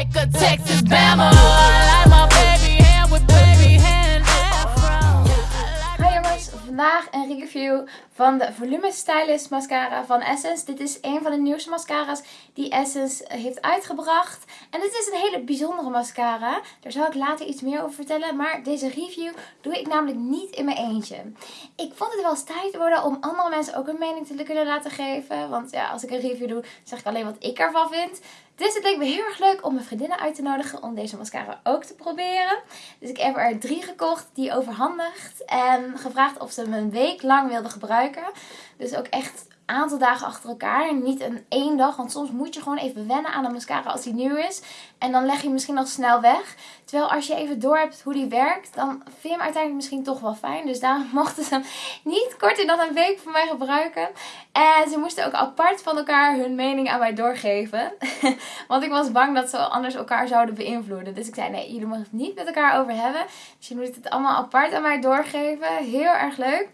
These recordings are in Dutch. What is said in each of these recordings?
like a Texas Bama. I like my baby hand with baby hand. Hi jongens, een review van de Volume Stylist mascara van Essence. Dit is een van de nieuwste mascara's die Essence heeft uitgebracht. En dit is een hele bijzondere mascara. Daar zal ik later iets meer over vertellen. Maar deze review doe ik namelijk niet in mijn eentje. Ik vond het wel eens tijd worden om andere mensen ook een mening te kunnen laten geven. Want ja, als ik een review doe, zeg ik alleen wat ik ervan vind. Dus het leek me heel erg leuk om mijn vriendinnen uit te nodigen om deze mascara ook te proberen. Dus ik heb er drie gekocht, die overhandigd. En gevraagd of ze hem een week lang wilden gebruiken. Dus ook echt aantal dagen achter elkaar. Niet een één dag. Want soms moet je gewoon even wennen aan een mascara als die nieuw is. En dan leg je misschien nog snel weg. Terwijl als je even door hebt hoe die werkt, dan vind je hem uiteindelijk misschien toch wel fijn. Dus daarom mochten ze hem niet korter dan een week voor mij gebruiken. En ze moesten ook apart van elkaar hun mening aan mij doorgeven. Want ik was bang dat ze anders elkaar zouden beïnvloeden. Dus ik zei nee, jullie mogen het niet met elkaar over hebben. Dus je moet het allemaal apart aan mij doorgeven. Heel erg leuk.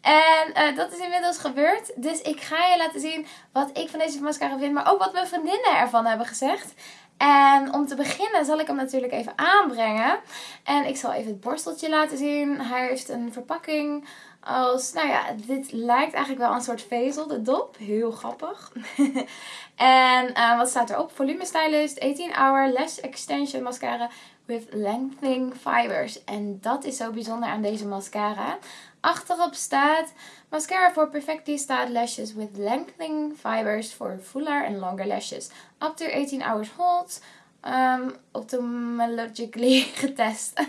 En uh, dat is inmiddels gebeurd. Dus ik ga je laten zien wat ik van deze mascara vind. Maar ook wat mijn vriendinnen ervan hebben gezegd. En om te beginnen zal ik hem natuurlijk even aanbrengen. En ik zal even het borsteltje laten zien. Hij heeft een verpakking als, nou ja, dit lijkt eigenlijk wel een soort vezel, de dop. Heel grappig. en uh, wat staat erop? Volume Stylist, 18 Hour Lash Extension Mascara with Lengthening Fibers. En dat is zo bijzonder aan deze mascara. Achterop staat mascara for perfectly styled lashes with lengthening fibers for fuller and longer lashes. Up to 18 hours hold. Um, ophthalmologically getest.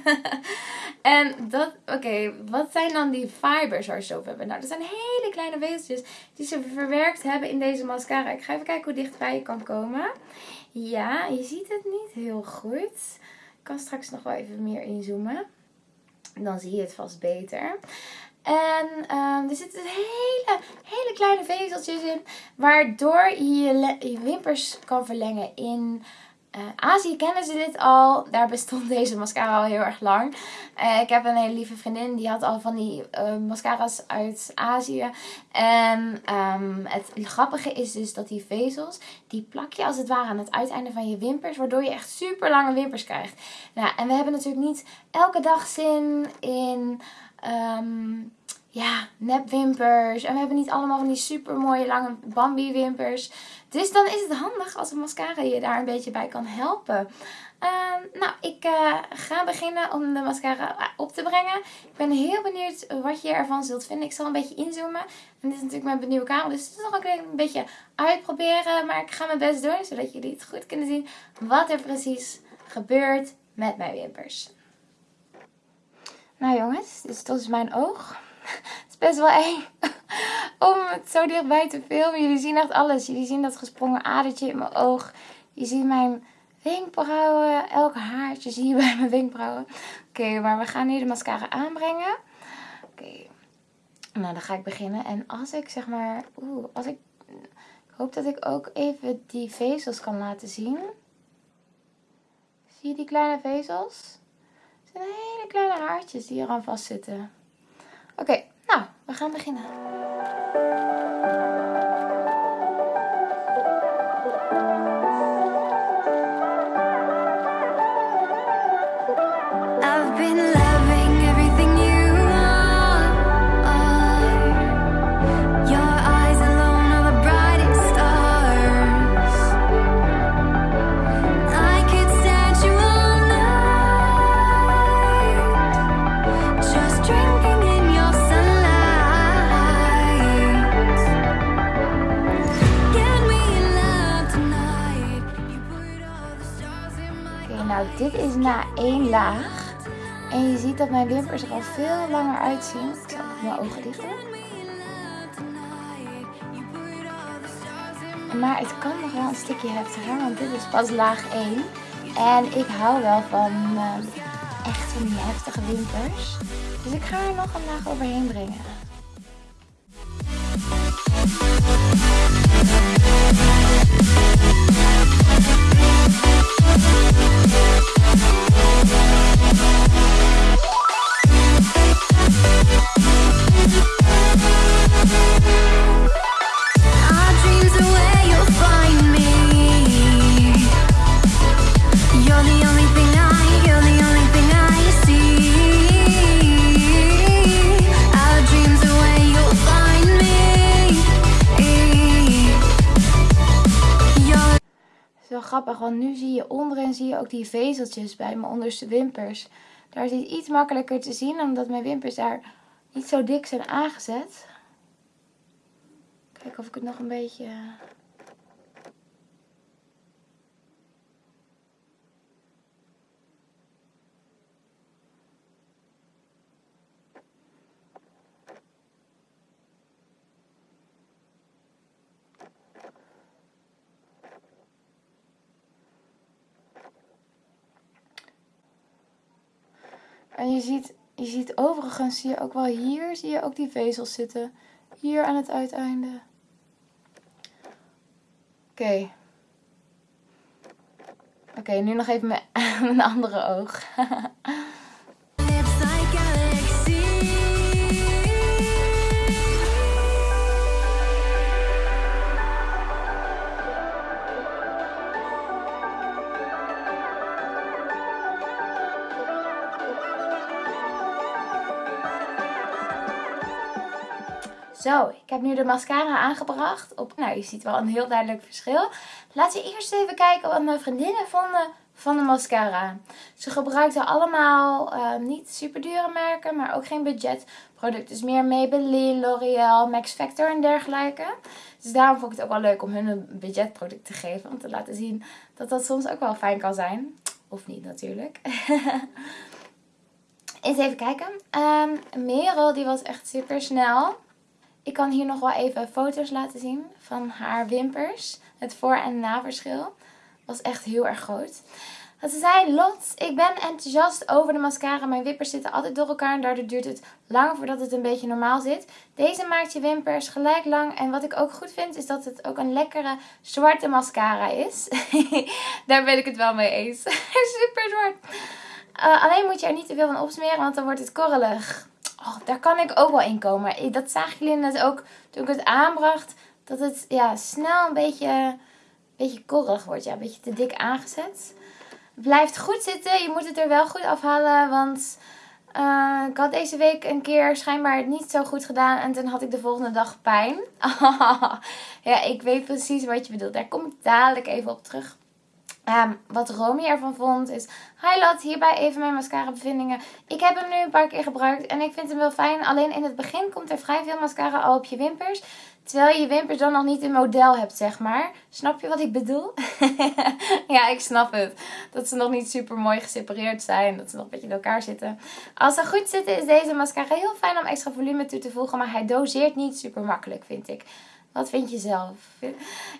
en dat, oké, wat zijn dan die fibers waar ze hebben? Nou, dat zijn hele kleine wezeltjes die ze verwerkt hebben in deze mascara. Ik ga even kijken hoe dichtbij je kan komen. Ja, je ziet het niet heel goed. Straks nog wel even meer inzoomen. Dan zie je het vast beter. En um, er zitten hele, hele kleine vezeltjes in. Waardoor je je wimpers kan verlengen in... Uh, Azië kennen ze dit al. Daar bestond deze mascara al heel erg lang. Uh, ik heb een hele lieve vriendin. Die had al van die uh, mascara's uit Azië. En um, het grappige is dus dat die vezels. Die plak je als het ware aan het uiteinde van je wimpers. Waardoor je echt super lange wimpers krijgt. Nou, en we hebben natuurlijk niet elke dag zin in um, ja, nepwimpers. En we hebben niet allemaal van die super mooie lange Bambi wimpers. Dus dan is het handig als een mascara je daar een beetje bij kan helpen. Uh, nou, ik uh, ga beginnen om de mascara op te brengen. Ik ben heel benieuwd wat je ervan zult vinden. Ik zal een beetje inzoomen. En dit is natuurlijk mijn nieuwe camera, dus het is nog een beetje uitproberen. Maar ik ga mijn best doen, zodat jullie het goed kunnen zien wat er precies gebeurt met mijn wimpers. Nou jongens, dus dat is mijn oog. Best wel eng om het zo dichtbij te filmen. Jullie zien echt alles. Jullie zien dat gesprongen adertje in mijn oog. Je ziet mijn wenkbrauwen. Elk haartje zie je bij mijn wenkbrauwen. Oké, maar we gaan nu de mascara aanbrengen. Oké. Nou, dan ga ik beginnen. En als ik zeg maar... Oeh, als ik... Ik hoop dat ik ook even die vezels kan laten zien. Zie je die kleine vezels? Het zijn hele kleine haartjes die eraan vastzitten. Oké, we gaan beginnen. Nou, dit is na één laag. En je ziet dat mijn wimpers er al veel langer uitzien. Ik zal mijn ogen dicht. Maar het kan nog wel een stukje heftiger, want dit is pas laag 1. En ik hou wel van uh, echt van die heftige wimpers. Dus ik ga er nog een laag overheen brengen. Grappig, want nu zie je onderin zie je ook die vezeltjes bij mijn onderste wimpers. Daar is het iets makkelijker te zien, omdat mijn wimpers daar niet zo dik zijn aangezet. Kijken of ik het nog een beetje... En je ziet, je ziet overigens, zie je ook wel hier, zie je ook die vezels zitten. Hier aan het uiteinde. Oké. Oké, nu nog even mijn, mijn andere oog. Zo, ik heb nu de mascara aangebracht. Op, nou, je ziet wel een heel duidelijk verschil. Laten we eerst even kijken wat mijn vriendinnen vonden van de mascara. Ze gebruikten allemaal eh, niet super dure merken, maar ook geen budgetproducten. Dus meer Maybelline, L'Oreal, Max Factor en dergelijke. Dus daarom vond ik het ook wel leuk om hun een budgetproduct te geven. Om te laten zien dat dat soms ook wel fijn kan zijn. Of niet natuurlijk. Eens even kijken. Ehm Merel die was echt super snel. Ik kan hier nog wel even foto's laten zien van haar wimpers. Het voor- en naverschil was echt heel erg groot. Ze zei, Lot, ik ben enthousiast over de mascara. Mijn wimpers zitten altijd door elkaar en daardoor duurt het lang voordat het een beetje normaal zit. Deze maakt je wimpers gelijk lang. En wat ik ook goed vind, is dat het ook een lekkere zwarte mascara is. Daar ben ik het wel mee eens. Super zwart. Uh, alleen moet je er niet te veel van opsmeren, want dan wordt het korrelig. Oh, daar kan ik ook wel in komen. Dat zagen jullie net ook toen ik het aanbracht. Dat het ja, snel een beetje, een beetje wordt. Ja, een beetje te dik aangezet. Het blijft goed zitten. Je moet het er wel goed afhalen. Want uh, ik had deze week een keer schijnbaar het niet zo goed gedaan. En toen had ik de volgende dag pijn. ja, ik weet precies wat je bedoelt. Daar kom ik dadelijk even op terug. Um, wat Romy ervan vond is... Hi Lat, hierbij even mijn mascara bevindingen. Ik heb hem nu een paar keer gebruikt en ik vind hem wel fijn. Alleen in het begin komt er vrij veel mascara al op je wimpers. Terwijl je je wimpers dan nog niet in model hebt, zeg maar. Snap je wat ik bedoel? ja, ik snap het. Dat ze nog niet super mooi gesepareerd zijn. Dat ze nog een beetje in elkaar zitten. Als ze goed zitten is deze mascara heel fijn om extra volume toe te voegen. Maar hij doseert niet super makkelijk, vind ik. Wat vind je zelf?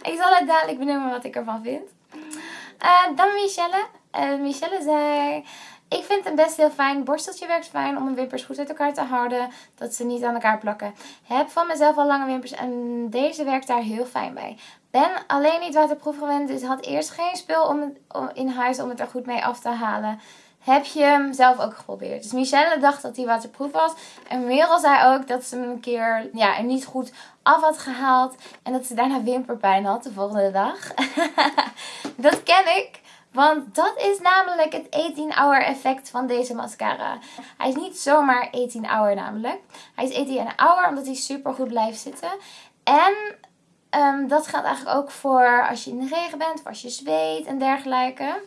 Ik zal het dadelijk benoemen wat ik ervan vind. Uh, dan Michelle. Uh, Michelle zei... Ik vind hem best heel fijn. Borsteltje werkt fijn om mijn wimpers goed uit elkaar te houden. Dat ze niet aan elkaar plakken. Heb van mezelf al lange wimpers en deze werkt daar heel fijn bij. Ben alleen niet waterproof gewend. Dus had eerst geen spul om in huis om het er goed mee af te halen. Heb je hem zelf ook geprobeerd? Dus Michelle dacht dat hij waterproof was. En Merel zei ook dat ze hem een keer ja, er niet goed af had gehaald. En dat ze daarna wimperpijn had de volgende dag. dat ken ik. Want dat is namelijk het 18 hour effect van deze mascara. Hij is niet zomaar 18 hour namelijk. Hij is 18 hour omdat hij super goed blijft zitten. En um, dat geldt eigenlijk ook voor als je in de regen bent, of als je zweet en dergelijke.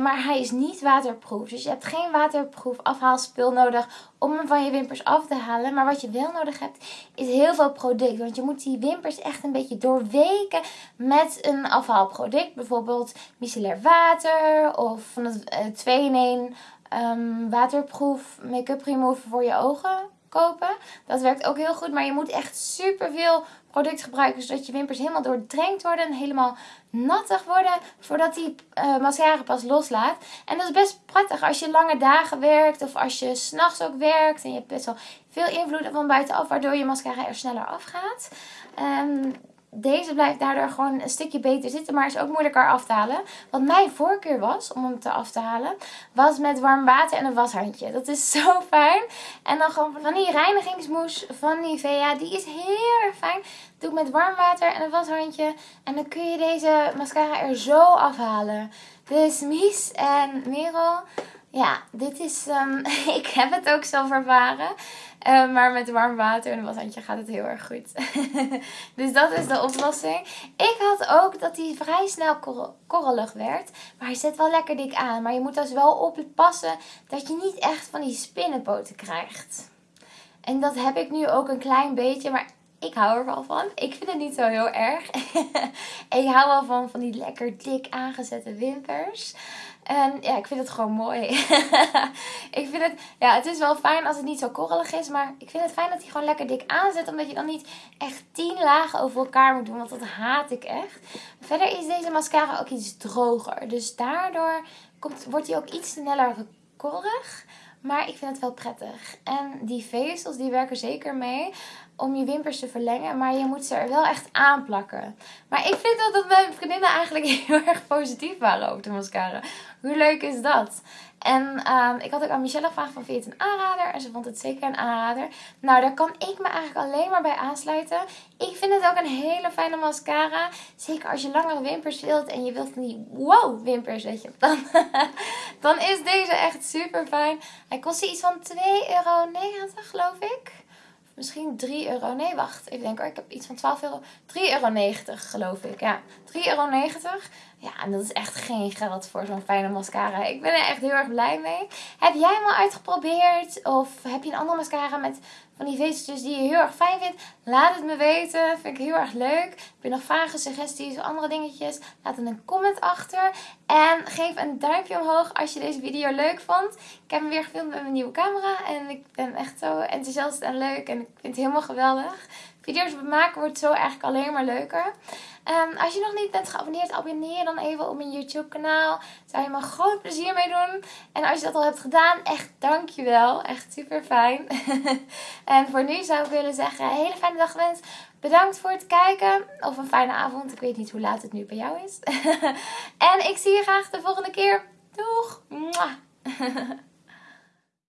Maar hij is niet waterproof. Dus je hebt geen waterproof afhaalspul nodig om hem van je wimpers af te halen. Maar wat je wel nodig hebt is heel veel product. Want je moet die wimpers echt een beetje doorweken met een afhaalproduct. Bijvoorbeeld micellair water of van het 2-in-1 um, waterproof make-up remover voor je ogen kopen. Dat werkt ook heel goed. Maar je moet echt super veel product gebruiken. Zodat je wimpers helemaal doordrenkt worden. En helemaal nattig worden. Voordat die uh, mascara pas loslaat. En dat is best prettig als je lange dagen werkt. Of als je s'nachts ook werkt. En je hebt best wel veel invloed van buitenaf. Waardoor je mascara er sneller afgaat. Um, deze blijft daardoor gewoon een stukje beter zitten, maar is ook moeilijker af te halen. Wat mijn voorkeur was om hem te af te halen, was met warm water en een washandje. Dat is zo fijn. En dan gewoon van die reinigingsmoes van Nivea, die is heel erg fijn. Doe ik met warm water en een washandje. En dan kun je deze mascara er zo afhalen. Dus Mies en Merel, ja, dit is, um, ik heb het ook zelf ervaren. Uh, maar met warm water en een washandje gaat het heel erg goed. dus dat is de oplossing. Ik had ook dat hij vrij snel kor korrelig werd. Maar hij zit wel lekker dik aan. Maar je moet dus wel oppassen dat je niet echt van die spinnenpoten krijgt. En dat heb ik nu ook een klein beetje. Maar ik hou er wel van. Ik vind het niet zo heel erg. ik hou wel van, van die lekker dik aangezette wimpers. En ja, ik vind het gewoon mooi. ik vind het, ja, het is wel fijn als het niet zo korrelig is. Maar ik vind het fijn dat hij gewoon lekker dik aanzet. Omdat je dan niet echt tien lagen over elkaar moet doen. Want dat haat ik echt. Verder is deze mascara ook iets droger. Dus daardoor komt, wordt hij ook iets sneller korrelig. Maar ik vind het wel prettig. En die vezels die werken zeker mee om je wimpers te verlengen. Maar je moet ze er wel echt aanplakken. Maar ik vind dat, dat mijn vriendinnen eigenlijk heel erg positief waren over de mascara. Hoe leuk is dat? En um, ik had ook aan Michelle gevraagd van vind je het een aanrader? En ze vond het zeker een aanrader. Nou, daar kan ik me eigenlijk alleen maar bij aansluiten. Ik vind het ook een hele fijne mascara. Zeker als je langere wimpers wilt en je wilt van die wow wimpers, weet je. Dan, dan is deze echt super fijn. Hij kost iets van 2,90 euro geloof ik misschien 3 euro. Nee, wacht. Even denken hoor. Ik heb iets van 12 euro. 3,90 euro geloof ik. Ja, 3,90 euro. Ja, en dat is echt geen geld voor zo'n fijne mascara. Ik ben er echt heel erg blij mee. Heb jij hem al uitgeprobeerd? Of heb je een andere mascara met van die vezeltjes die je heel erg fijn vindt? Laat het me weten. Vind ik heel erg leuk. Heb je nog vragen, suggesties of andere dingetjes? Laat een comment achter. En geef een duimpje omhoog als je deze video leuk vond. Ik heb hem weer gefilmd met mijn nieuwe camera. En ik ben echt zo enthousiast en leuk. En ik vind het helemaal geweldig. Video's maken wordt zo eigenlijk alleen maar leuker. Um, als je nog niet bent geabonneerd, abonneer dan even op mijn YouTube kanaal. Zou je me groot plezier mee doen. En als je dat al hebt gedaan, echt dankjewel. Echt super fijn. en voor nu zou ik willen zeggen, hele fijne dag gewenst. Bedankt voor het kijken. Of een fijne avond. Ik weet niet hoe laat het nu bij jou is. en ik zie je graag de volgende keer. Doeg!